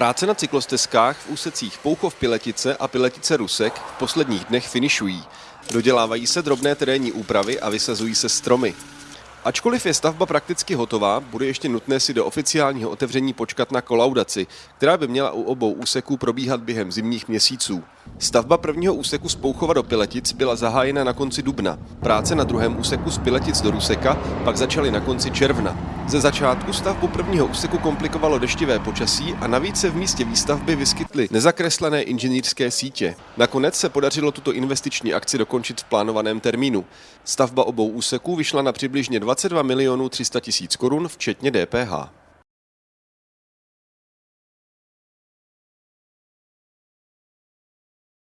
Práce na cyklostezkách v úsecích Pouchov Piletice a Piletice Rusek v posledních dnech finišují. Dodělávají se drobné terénní úpravy a vysazují se stromy. Ačkoliv je stavba prakticky hotová, bude ještě nutné si do oficiálního otevření počkat na kolaudaci, která by měla u obou úseků probíhat během zimních měsíců. Stavba prvního úseku z Pouchova do Piletic byla zahájena na konci dubna. Práce na druhém úseku z Piletic do Ruseka pak začaly na konci června. Ze začátku stavbu prvního úseku komplikovalo deštivé počasí a navíc se v místě výstavby vyskytly nezakreslené inženýrské sítě. Nakonec se podařilo tuto investiční akci dokončit v plánovaném termínu. Stavba obou úseků vyšla na přibližně 22 milionů 300 tisíc korun, včetně DPH.